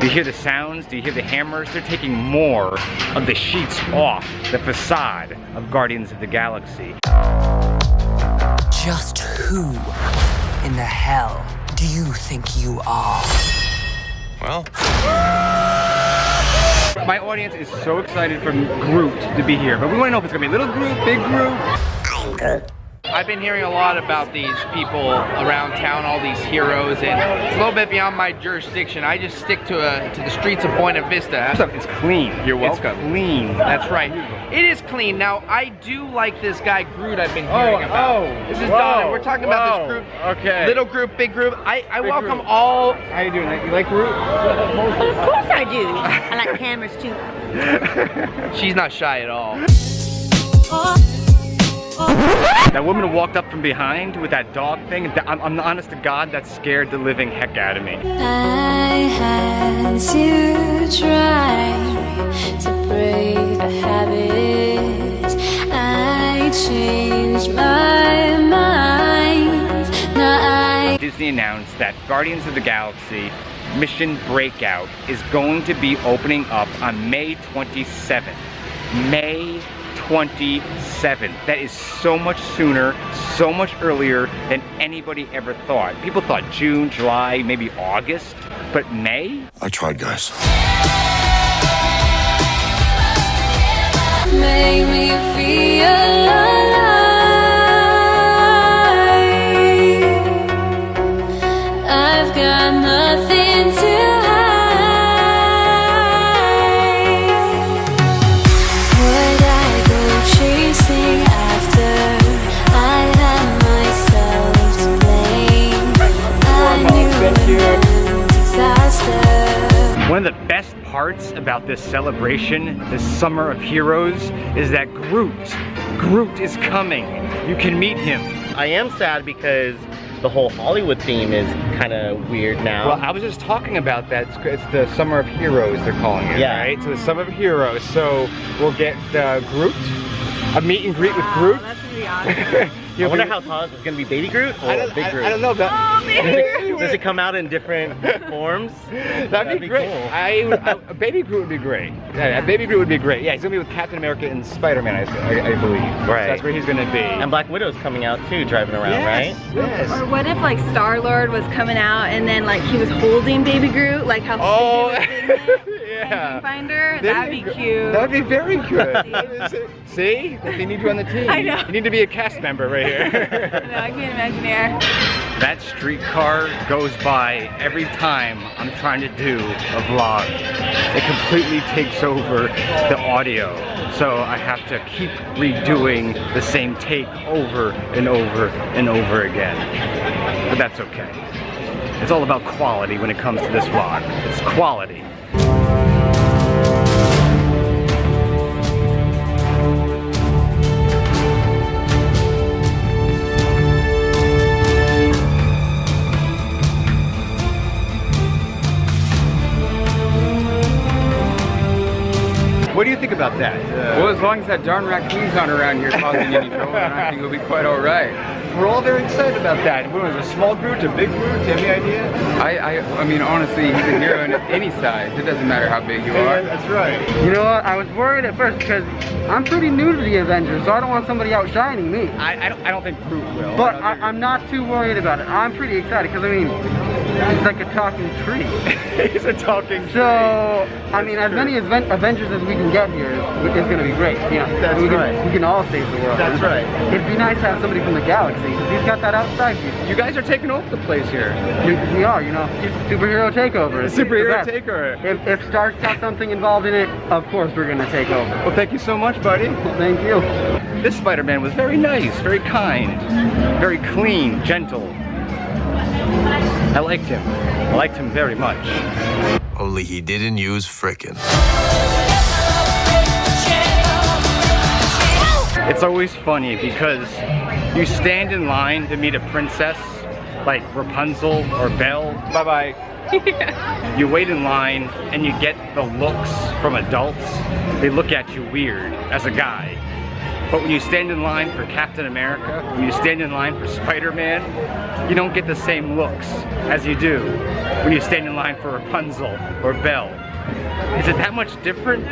Do you hear the sounds? Do you hear the hammers? They're taking more of the sheets off the facade of Guardians of the Galaxy. Just who in the hell do you think you are? Well, My audience is so excited for Groot to be here, but we want to know if it's gonna be little Groot, big Groot. I've been hearing a lot about these people around town, all these heroes, and it's a little bit beyond my jurisdiction. I just stick to a, to the streets of Buena Vista. What's up? It's clean. You're welcome. It's clean. That's right. It is clean. Now, I do like this guy Groot I've been Oh, hearing about. oh, This is whoa, Donna. We're talking about this group. okay. Little group, big group. I, I Big welcome group. all. How you doing? You like Groot? Of course I do. I like cameras too. She's not shy at all. That woman walked up from behind with that dog thing. I'm, I'm honest to God, that scared the living heck out of me. I had to try to break a habit. I changed my mind. I Disney announced that Guardians of the Galaxy Mission Breakout is going to be opening up on May 27th. May 27th. That is so much sooner, so much earlier than anybody ever thought. People thought June, July, maybe August, but May? I tried, guys. make me feel alive. One of the best parts about this celebration, this Summer of Heroes, is that Groot, Groot is coming. You can meet him. I am sad because the whole Hollywood theme is kind of weird now. Well, I was just talking about that. It's, it's the Summer of Heroes, they're calling it, Yeah. right? So the Summer of Heroes. So we'll get uh, Groot, a meet and greet with Groot. That's gonna be awesome. I wonder how tall is it going to be Baby Groot or I Big Groot? I don't know. That, Oh, baby. Does it come out in different forms? That'd, be, great. cool. I, would- baby Groot would be great. Yeah, a baby Groot would be great. Yeah, he's gonna be with Captain America and Spider-Man, I, I, I believe. So Right. that's where he's gonna be. And Black Widow's coming out too, driving around, yes, right? Yes. Or what if like Star Lord was coming out and then like he was holding Baby Groot, like how Oh, Sleepy was in it? yeah. Finder? There That'd you be go. cute. That'd be very good. See? They need you on the team. I know. You need to be a cast member right here. No, I can Imagineer. that streetcar goes by every time I'm trying to do a vlog. It completely takes over the audio. So I have to keep redoing the same take over and over and over again. But that's okay. It's all about quality when it comes to this vlog. It's quality. Think about that? Uh, Well, as long as that darn raccoon's not around here causing any trouble, then I think it'll be quite all right. we're all very excited about that. What was a small Groot, a big Groot? Do you have any idea? I, I, I mean, honestly, he's a hero in any size. It doesn't matter how big you are. that's right. You know what? I was worried at first because I'm pretty new to the Avengers, so I don't want somebody outshining me. I, I, don't, I don't think Groot will. But I, I'm not too worried about it. I'm pretty excited because I mean, he's like a talking tree. He's a talking tree. So I mean, as many Aven- Avengers as we can get here is, going to be great. You know, That's we can, right. We can all save the world. That's right. It'd be nice to have somebody from the galaxy because he's got that outside view. You guys are taking over the place here. We, we are, you know, superhero takeover. Superhero takeover. If, if Stark's got something involved in it, of course we're gonna take over. Well, thank you so much, buddy. Thank you. This Spider-Man was very nice, very kind, very clean, gentle. I liked him. I liked him very much. Only he didn't use frickin'. It's always funny because you stand in line to meet a princess like Rapunzel or Belle. Bye-bye. You wait in line and you get the looks from adults. They look at you weird as a guy. But when you stand in line for Captain America, when you stand in line for Spider-Man, you don't get the same looks as you do when you stand in line for Rapunzel or Belle. Is it that much different?